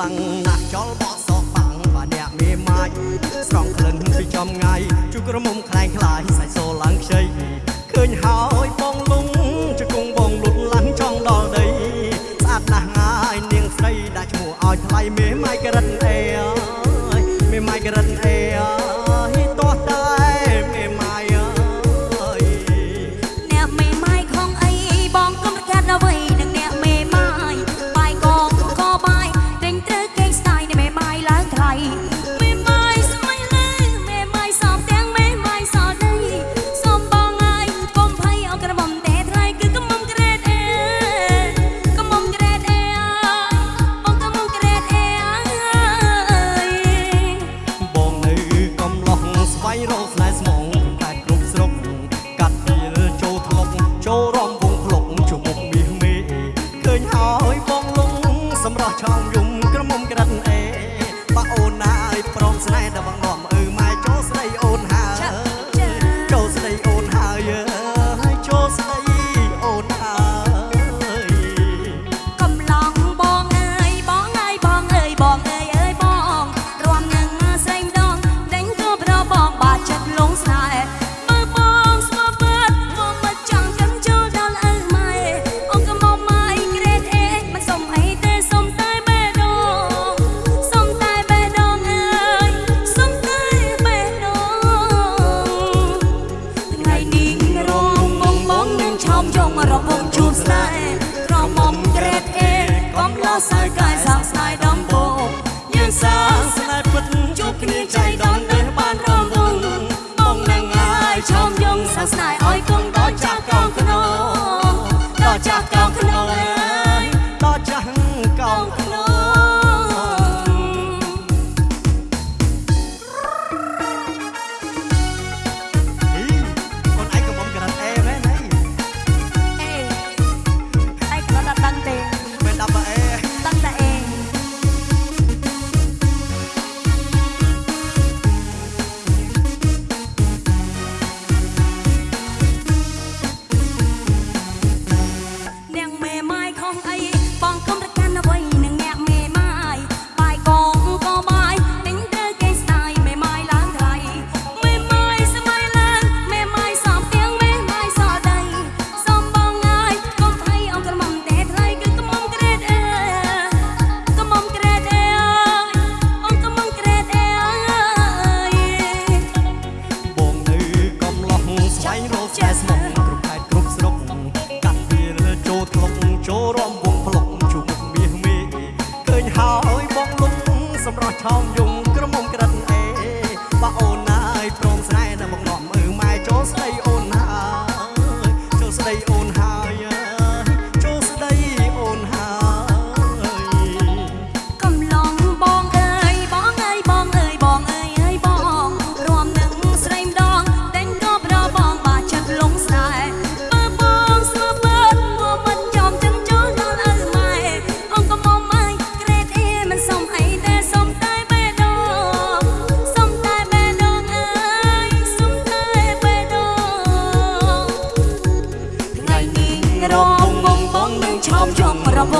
ខ្លាំងណាស់ចលបោះសោះបាំងបាអ្នកមេម៉ាយស្រងក្លិនពីចំងាយជុកក្រមុំខ្លែងខ្លាយសាច់សូឡើងខ្ចីឃើញហើយបងលុងជង្គង់បងលុតឡើងចង់ដល់ដីស្អាតណាស់ងាយនាងស្រីដាក់ឈ្មោះឲ្យថ្លៃមេ lloro last night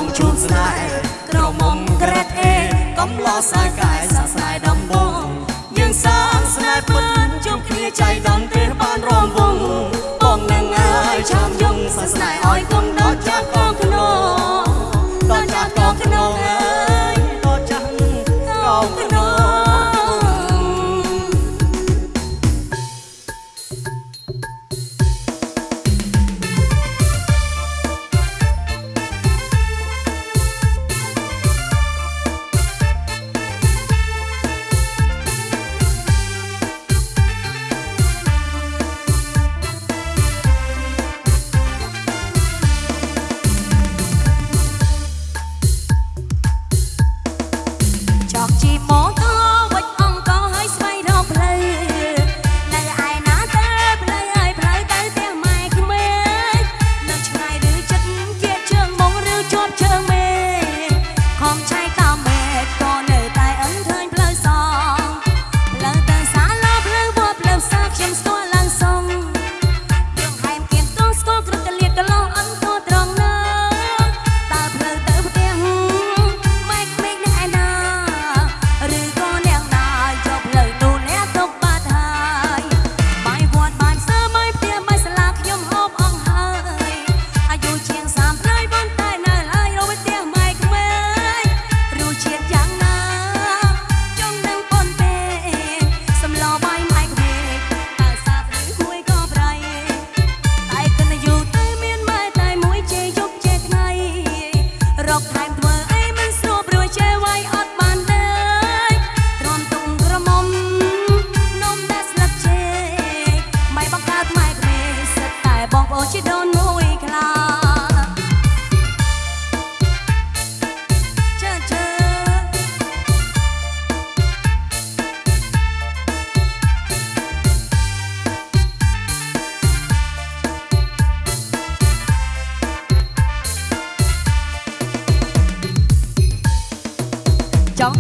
ងជួនស្នេហ៍ក្រមុំក្រេតអេកំឡោសាយកាយសាស្នាយដំបងយើងសាងស្នេហ៍ពិតជុំគ្នាចៃដន្យទេបានរំវងបងនឹងអើយចាំយងសាស្នាយឲ្យគុំដ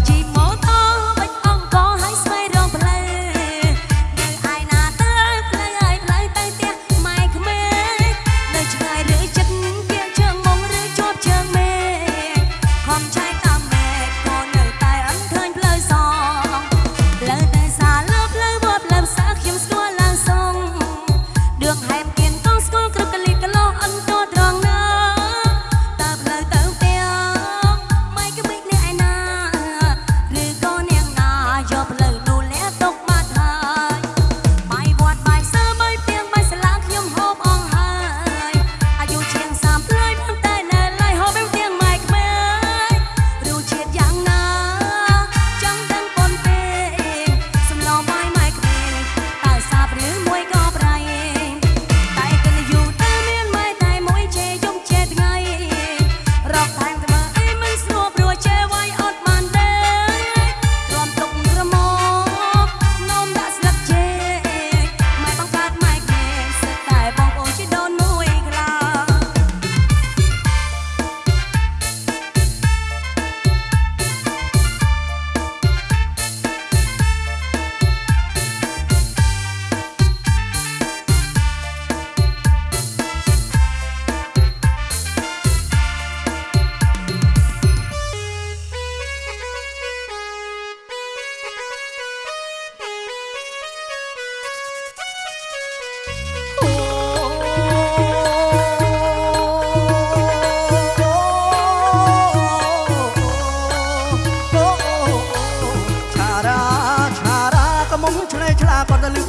chao.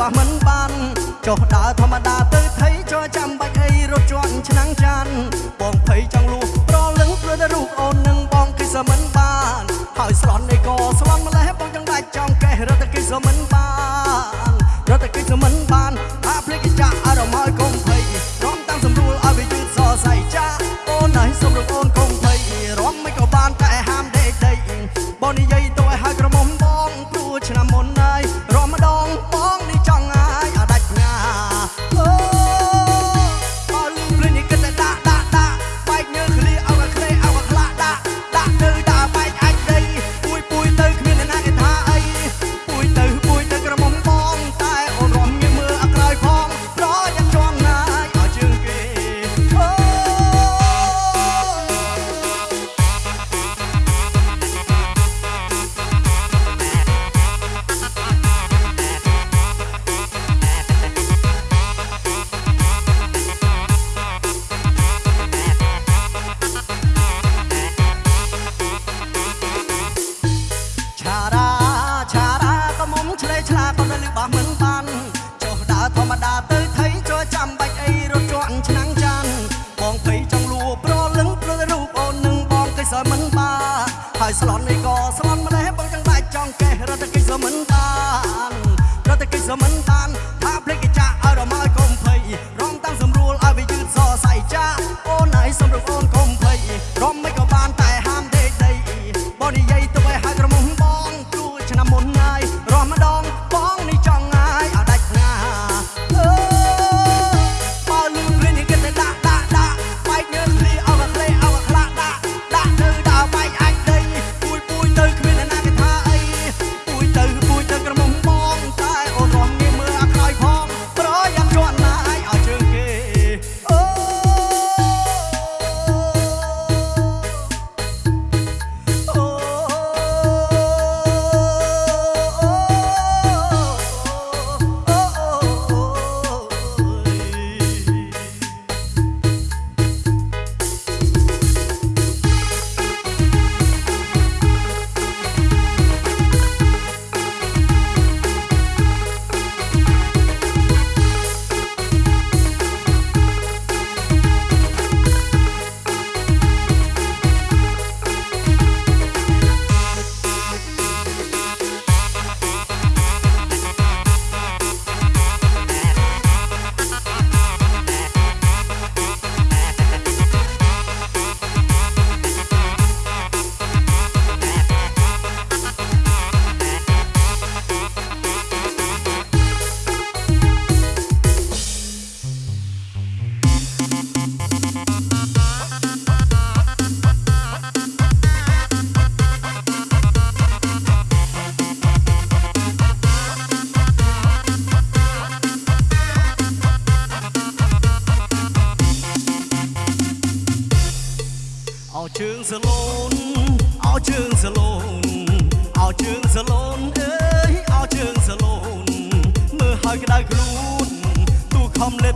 បោះមិនបានចុះដើរធម្មតាទៅថៃចោះចាំបាច់អីរត់ជន់ឆ្នាំងចានបងភ័យចង់លួប្រលឹងព្រោះតែរូបអូននឹងបងគឺសមិនបានហើយស្លន់អីក៏ស្លន់ម្លេះបងចង់ដាច់ចង់កេះរត់តែគឺសមិនបានរត់តែគឺសមិនបានអាភ្លេចចាអារម្មណ៍ឲ្យកុំភ័យរំតាំងសម្រួលឲ្យវាយឺតសរសៃចាអូនហើយសម្រួល ស្លន់នេះក៏ស្លន់ម្លេះបងចង់ដាច់ចង់កេះរត់តែគេសមិនដានរត់តែគេសមិន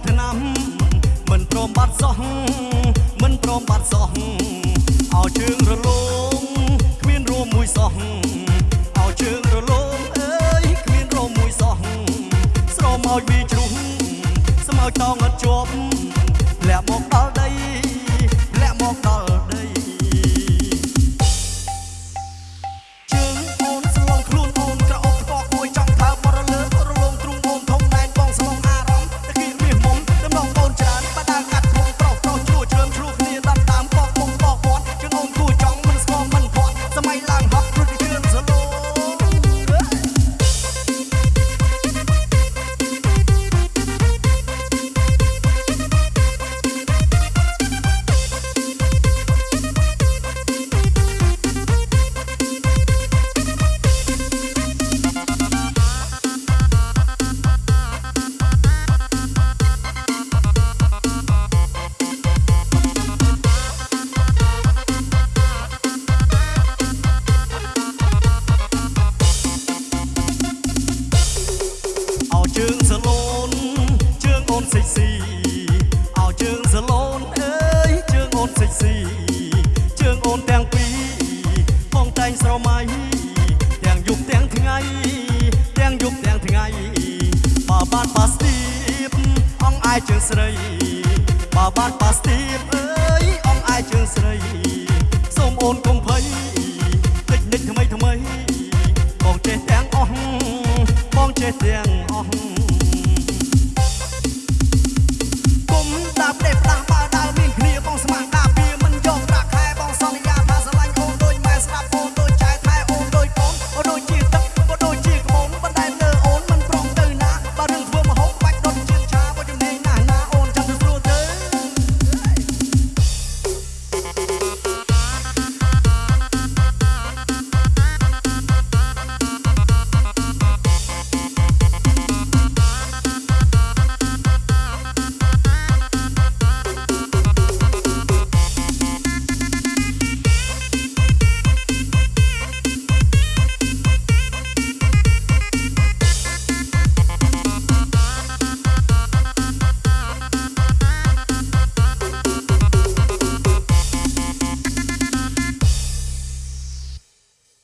ឆ្នាំមិនព្រមបាត់សោះមិនព្រមបាត់សោះឲ្យជើងរលងគ្មានរួមមួយសោះឲ្យជើងរលងអើយគ្មានរួមមួយសោះស្រមោចវាជ្រុះស្មោចតងអត់ សិចស៊ីជើងអូនទាំងពីរផងតែងស្រមៃទាំងយប់ទាំងថ្ងៃទាំងយប់ទាំងថ្ងៃបើបានប៉ាស្ទីបអងអាយជើងស្រីបើបានប៉ាស្ទីបអើយអងអាយជើងស្រីសូមអូនកុំភ័យតិចនិចថ្មីថ្មីបងចេះទាំងអស់បងចេះទាំងអស់